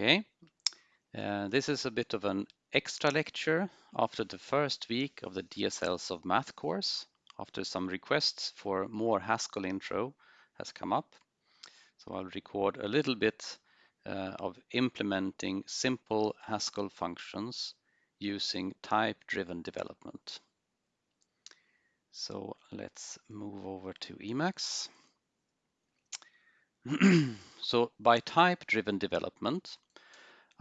Okay, uh, this is a bit of an extra lecture after the first week of the DSLs of Math course, after some requests for more Haskell intro has come up. So I'll record a little bit uh, of implementing simple Haskell functions using type-driven development. So let's move over to Emacs. so by type-driven development,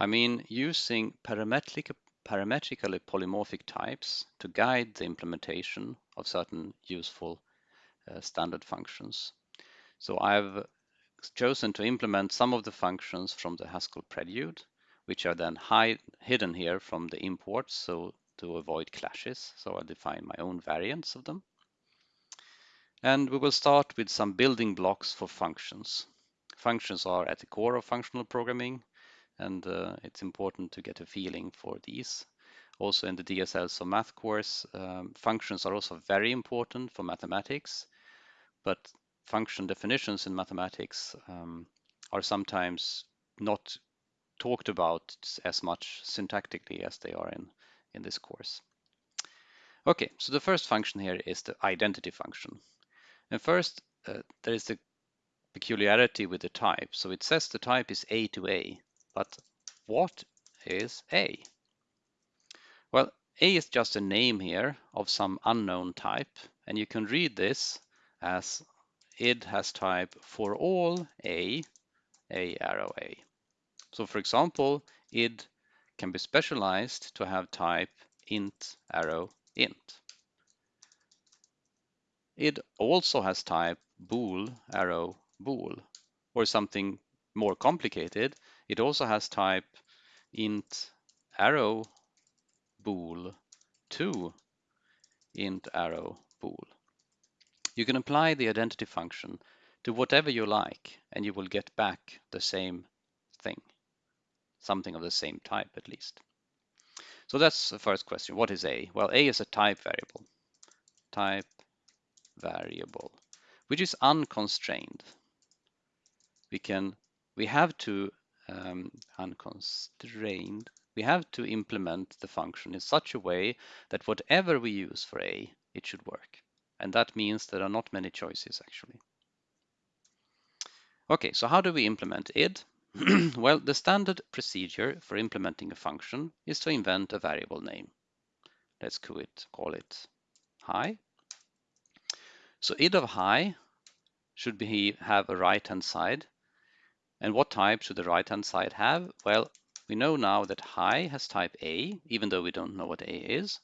I mean using parametric, parametrically polymorphic types to guide the implementation of certain useful uh, standard functions. So I've chosen to implement some of the functions from the Haskell prelude, which are then hide, hidden here from the imports, so to avoid clashes. So I'll define my own variants of them. And we will start with some building blocks for functions. Functions are at the core of functional programming, and uh, it's important to get a feeling for these. Also in the DSLs of Math course, um, functions are also very important for mathematics, but function definitions in mathematics um, are sometimes not talked about as much syntactically as they are in, in this course. Okay, so the first function here is the identity function. And first, uh, there is the peculiarity with the type. So it says the type is A to A, but what is A? Well, A is just a name here of some unknown type, and you can read this as id has type for all A, A arrow A. So for example, id can be specialized to have type int arrow int. Id also has type bool arrow bool, or something more complicated, it also has type int arrow bool to int arrow bool. You can apply the identity function to whatever you like and you will get back the same thing, something of the same type at least. So that's the first question. What is A? Well, A is a type variable. Type variable, which is unconstrained. We can, we have to um, unconstrained, we have to implement the function in such a way that whatever we use for A, it should work. And that means there are not many choices actually. Okay, so how do we implement id? well, the standard procedure for implementing a function is to invent a variable name. Let's call it, call it hi. So id of high should be have a right-hand side and what type should the right-hand side have? Well, we know now that high has type A, even though we don't know what A is.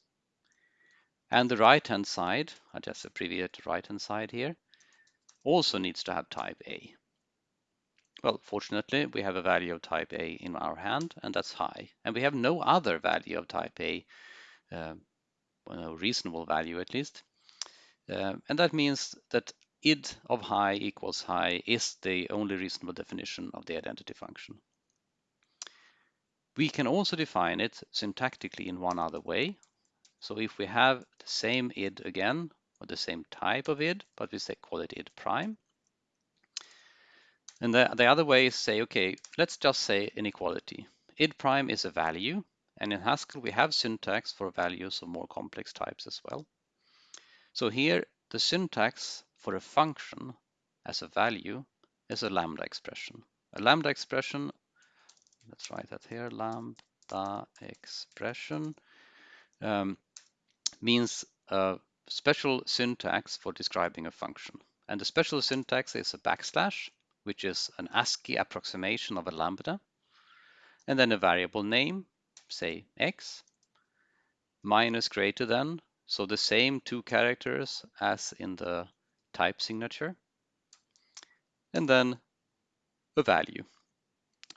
And the right-hand side, I just abbreviate right-hand side here, also needs to have type A. Well, fortunately, we have a value of type A in our hand, and that's high. And we have no other value of type A, uh, well, no reasonable value at least. Uh, and that means that id of high equals high is the only reasonable definition of the identity function. We can also define it syntactically in one other way. So if we have the same id again, or the same type of id, but we say call it id prime. And the, the other way is say, okay, let's just say inequality. id prime is a value, and in Haskell we have syntax for values of more complex types as well. So here the syntax for a function as a value is a lambda expression. A lambda expression, let's write that here, lambda expression um, means a special syntax for describing a function. And the special syntax is a backslash, which is an ASCII approximation of a lambda, and then a variable name, say x, minus greater than, so the same two characters as in the type signature, and then a value.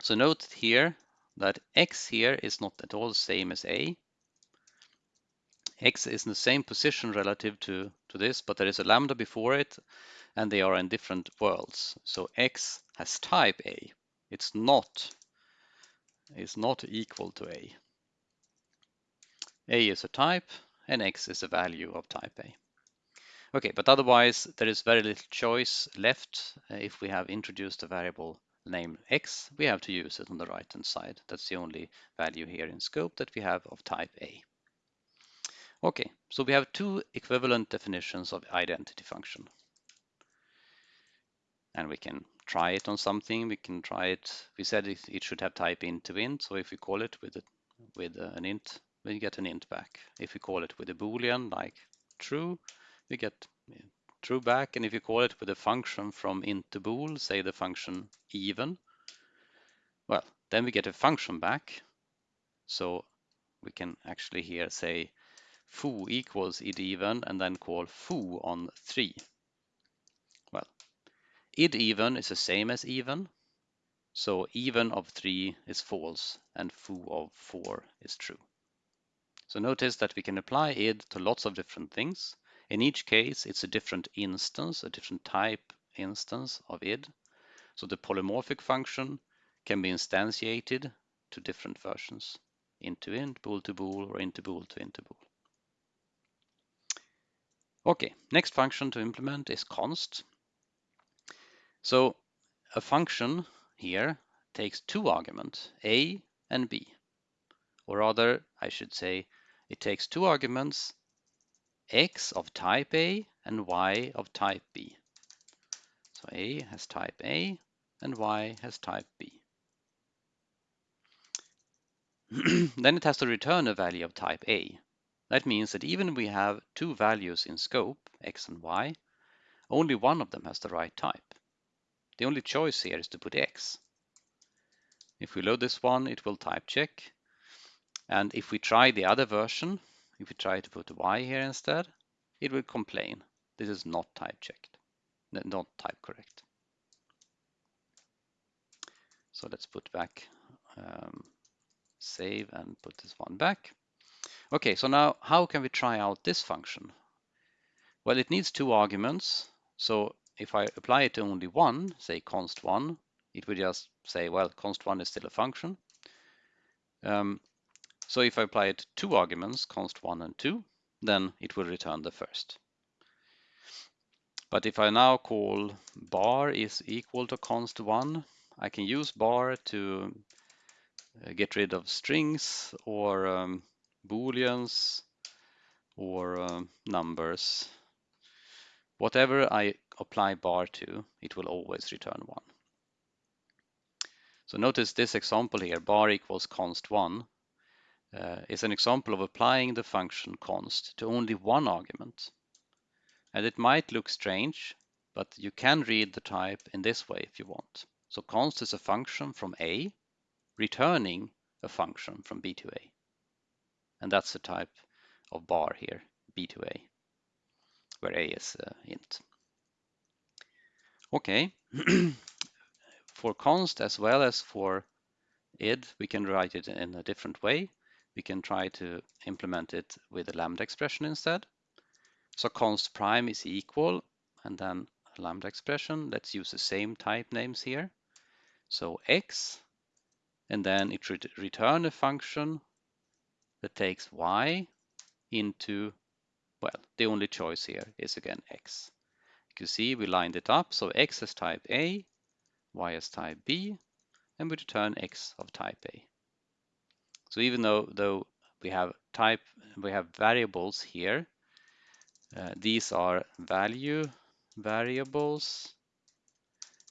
So note here that x here is not at all the same as a. x is in the same position relative to, to this, but there is a lambda before it, and they are in different worlds. So x has type a. It's not, is not equal to a. a is a type, and x is a value of type a. Okay, but otherwise there is very little choice left uh, if we have introduced a variable name x, we have to use it on the right hand side. That's the only value here in scope that we have of type A. Okay, so we have two equivalent definitions of identity function. And we can try it on something. We can try it. We said it, it should have type int to int. So if we call it with a, with an int, we get an int back. If we call it with a boolean like true, we get true back. And if you call it with a function from int to bool, say the function even, well, then we get a function back. So we can actually here say foo equals id even and then call foo on 3. Well, id even is the same as even. So even of 3 is false and foo of 4 is true. So notice that we can apply id to lots of different things. In each case, it's a different instance, a different type instance of id. So the polymorphic function can be instantiated to different versions, int to int, bool to bool, or int to bool to int to bool. Okay, next function to implement is const. So a function here takes two arguments, a and b. Or rather, I should say, it takes two arguments, x of type A and y of type B. So A has type A and y has type B. then it has to return a value of type A. That means that even we have two values in scope, x and y, only one of them has the right type. The only choice here is to put x. If we load this one, it will type check. And if we try the other version, if we try to put y here instead, it will complain. This is not type checked, not type correct. So let's put back, um, save and put this one back. Okay, so now how can we try out this function? Well, it needs two arguments. So if I apply it to only one, say const one, it would just say, well, const one is still a function. Um, so if I apply it two arguments, const one and two, then it will return the first. But if I now call bar is equal to const one, I can use bar to uh, get rid of strings or um, booleans or uh, numbers. Whatever I apply bar to, it will always return 1. So notice this example here, bar equals const 1, uh, is an example of applying the function const to only one argument. And it might look strange, but you can read the type in this way if you want. So const is a function from A, returning a function from B to A. And that's the type of bar here, B to A, where A is uh, int. Okay, for const as well as for id, we can write it in a different way. We can try to implement it with a lambda expression instead. So const prime is equal, and then a lambda expression. Let's use the same type names here. So x, and then it should return a function that takes y into, well, the only choice here is again x. You see we lined it up, so x is type A, y is type B, and we return x of type A. So even though, though we have type, we have variables here, uh, these are value variables,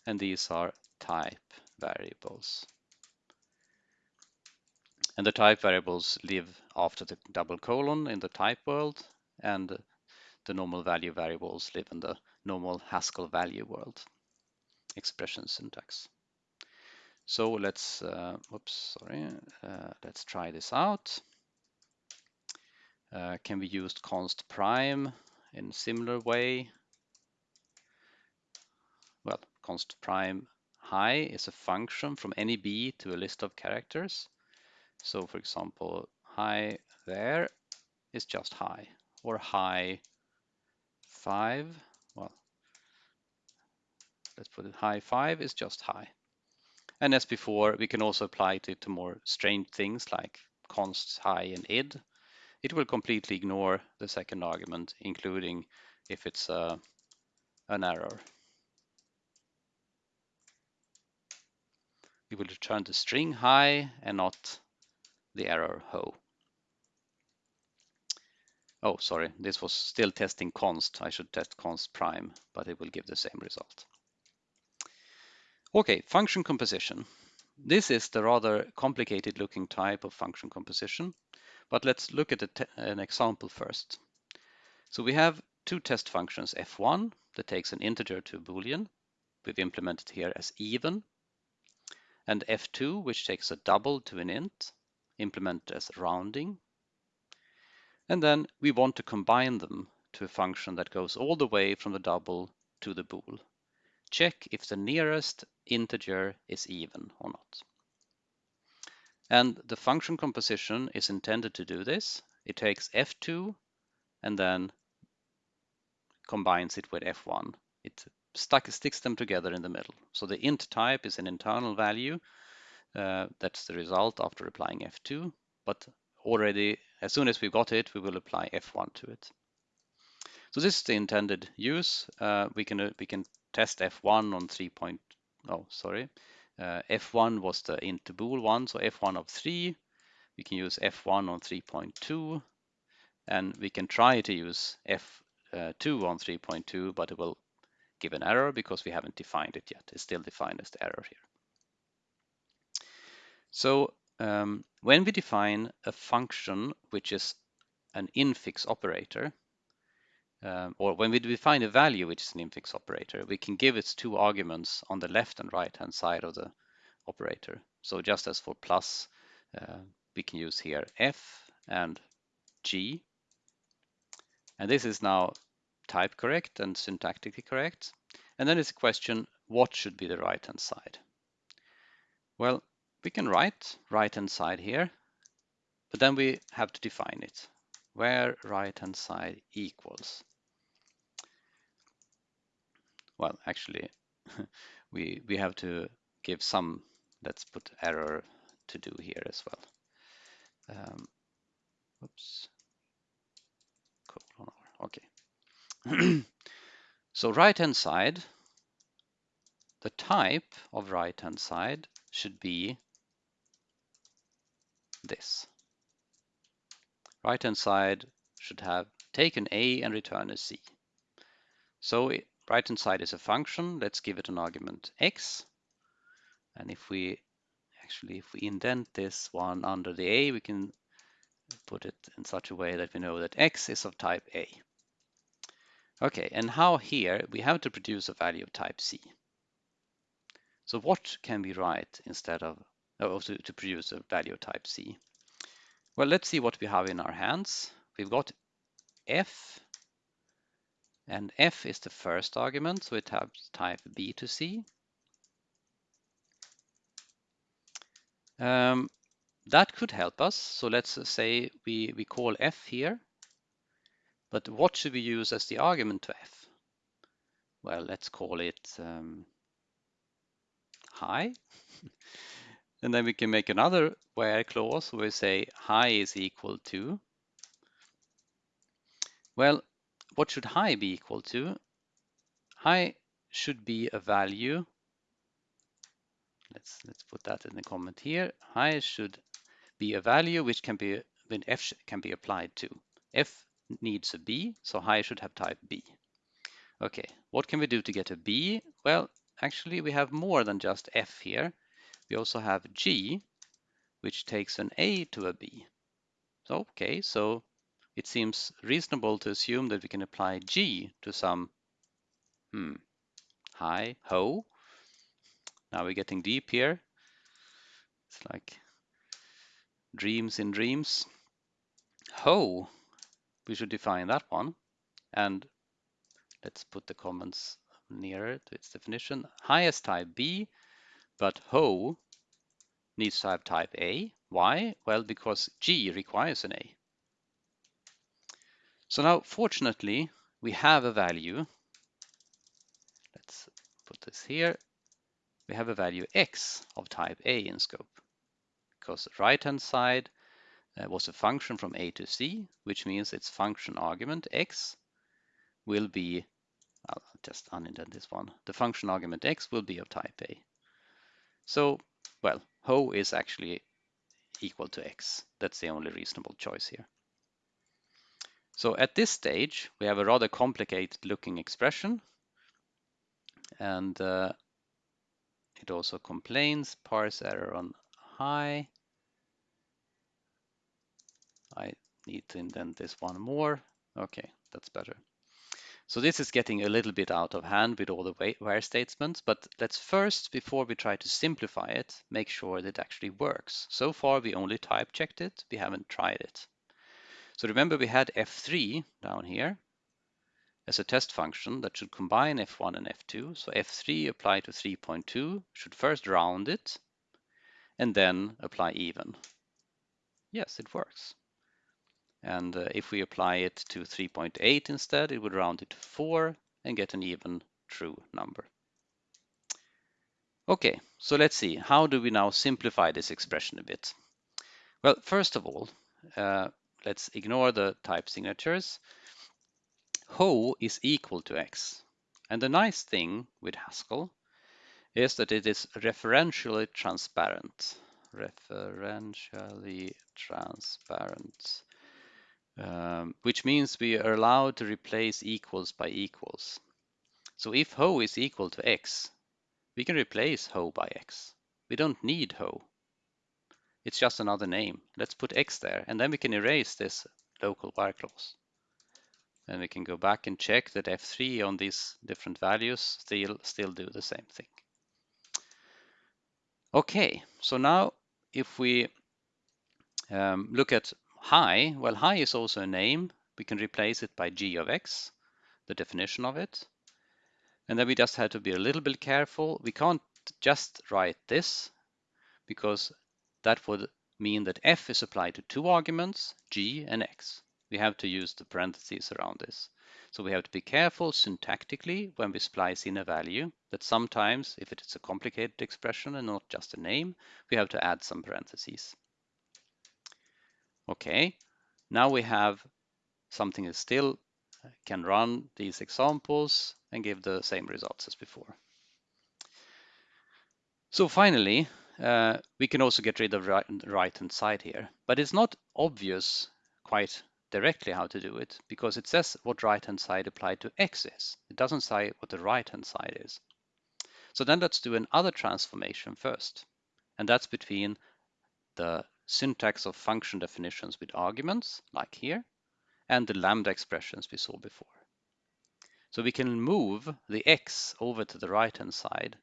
and these are type variables. And the type variables live after the double colon in the type world, and the normal value variables live in the normal Haskell value world expression syntax. So let's, uh, sorry, uh, let's try this out. Uh, can be used const prime in similar way? Well, const prime high is a function from any b to a list of characters. So for example, high there is just high or high five. Well, let's put it high five is just high. And as before, we can also apply it to more strange things like const high and id. It will completely ignore the second argument, including if it's uh, an error. we will return the string high and not the error ho. Oh, sorry, this was still testing const. I should test const prime, but it will give the same result. Okay, function composition. This is the rather complicated looking type of function composition, but let's look at an example first. So we have two test functions, f1, that takes an integer to a boolean. We've implemented here as even. And f2, which takes a double to an int, implemented as rounding. And then we want to combine them to a function that goes all the way from the double to the bool. Check if the nearest integer is even or not. And the function composition is intended to do this. It takes f2 and then combines it with f1. It stuck, sticks them together in the middle. So the int type is an internal value. Uh, that's the result after applying f2. But already, as soon as we got it, we will apply F1 to it. So this is the intended use. Uh, we can uh, we can test F1 on 3. Point, oh, sorry. Uh, F1 was the int to bool one, so F1 of 3. We can use F1 on 3.2, and we can try to use F2 on 3.2, but it will give an error because we haven't defined it yet. It's still defined as the error here. So um, when we define a function which is an infix operator, um, or when we define a value which is an infix operator, we can give its two arguments on the left and right hand side of the operator. So just as for plus, uh, we can use here f and g. And this is now type correct and syntactically correct. And then it's a question, what should be the right hand side? Well, we can write right hand side here, but then we have to define it where right hand side equals. Well, actually, we we have to give some, let's put error to do here as well. Um, oops, okay. so right hand side, the type of right hand side should be this. Right hand side should have take an A and return a C. So right hand side is a function. Let's give it an argument X. And if we actually, if we indent this one under the A, we can put it in such a way that we know that X is of type A. Okay, and how here we have to produce a value of type C. So what can we write instead of uh, to, to produce a value of type C. Well, let's see what we have in our hands. We've got f, and f is the first argument, so it has type B to C. Um, that could help us. So let's say we, we call f here, but what should we use as the argument to f? Well, let's call it um, hi. And then we can make another where clause where we say high is equal to. Well, what should high be equal to? High should be a value. Let's let's put that in the comment here. High should be a value which can be when f can be applied to. f needs a b, so high should have type b. Okay, what can we do to get a b? Well, actually we have more than just f here we also have G, which takes an A to a B. Okay, so it seems reasonable to assume that we can apply G to some, hmm, hi, ho. Now we're getting deep here. It's like dreams in dreams. Ho, we should define that one. And let's put the comments nearer to its definition. Highest type B but Ho needs to have type A. Why? Well, because G requires an A. So now, fortunately, we have a value. Let's put this here. We have a value x of type A in scope because the right-hand side uh, was a function from A to C, which means its function argument x will be, I'll just unindent this one. The function argument x will be of type A. So well, ho is actually equal to x. That's the only reasonable choice here. So at this stage, we have a rather complicated looking expression. And uh, it also complains parse error on high. I need to indent this one more. Okay, that's better. So this is getting a little bit out of hand with all the where statements, but let's first, before we try to simplify it, make sure that it actually works. So far, we only type checked it, we haven't tried it. So remember we had f3 down here as a test function that should combine f1 and f2. So f3 applied to 3.2 should first round it and then apply even. Yes, it works. And uh, if we apply it to 3.8 instead, it would round it to 4 and get an even true number. Okay, so let's see. How do we now simplify this expression a bit? Well, first of all, uh, let's ignore the type signatures. Ho is equal to x. And the nice thing with Haskell is that it is referentially transparent. Referentially transparent um, which means we are allowed to replace equals by equals. So if ho is equal to x, we can replace ho by x. We don't need ho. It's just another name. Let's put x there, and then we can erase this local where clause. And we can go back and check that f3 on these different values still, still do the same thing. Okay, so now if we um, look at high, well, high is also a name. We can replace it by g of x, the definition of it. And then we just have to be a little bit careful. We can't just write this because that would mean that f is applied to two arguments, g and x. We have to use the parentheses around this. So we have to be careful syntactically when we splice in a value that sometimes, if it is a complicated expression and not just a name, we have to add some parentheses. Okay, now we have something that still can run these examples and give the same results as before. So finally, uh, we can also get rid of right, right hand side here, but it's not obvious quite directly how to do it because it says what right hand side applied to x is. It doesn't say what the right hand side is. So then let's do another transformation first, and that's between the syntax of function definitions with arguments, like here, and the lambda expressions we saw before. So we can move the x over to the right-hand side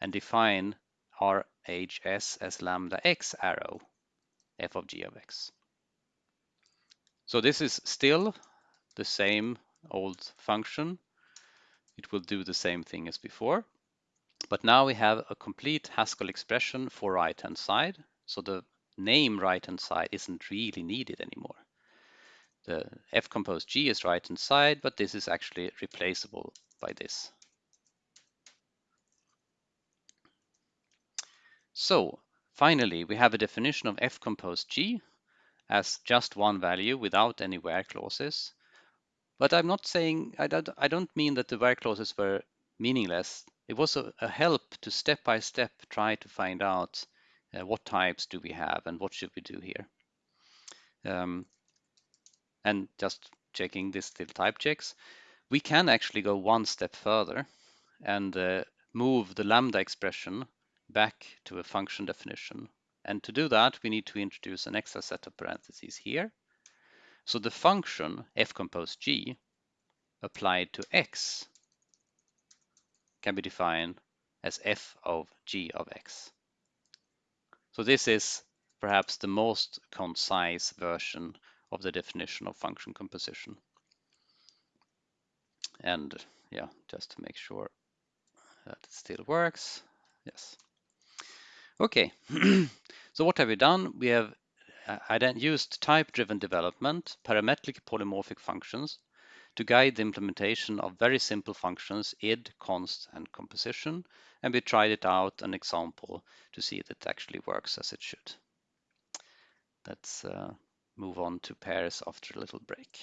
and define our hs as lambda x arrow f of g of x. So this is still the same old function. It will do the same thing as before. But now we have a complete Haskell expression for right-hand side so the name right-hand side isn't really needed anymore. The f compose g is right-hand side, but this is actually replaceable by this. So finally, we have a definition of f compose g as just one value without any where clauses. But I'm not saying, I don't, I don't mean that the where clauses were meaningless. It was a, a help to step by step try to find out uh, what types do we have and what should we do here? Um, and just checking this still type checks, we can actually go one step further and uh, move the lambda expression back to a function definition. And to do that, we need to introduce an extra set of parentheses here. So the function f compose g applied to x can be defined as f of g of x. So this is perhaps the most concise version of the definition of function composition. And yeah, just to make sure that it still works. Yes. Okay, so what have we done? We have uh, used type-driven development, parametric polymorphic functions, to guide the implementation of very simple functions id, const, and composition, and we tried it out an example to see if it actually works as it should. Let's uh, move on to pairs after a little break.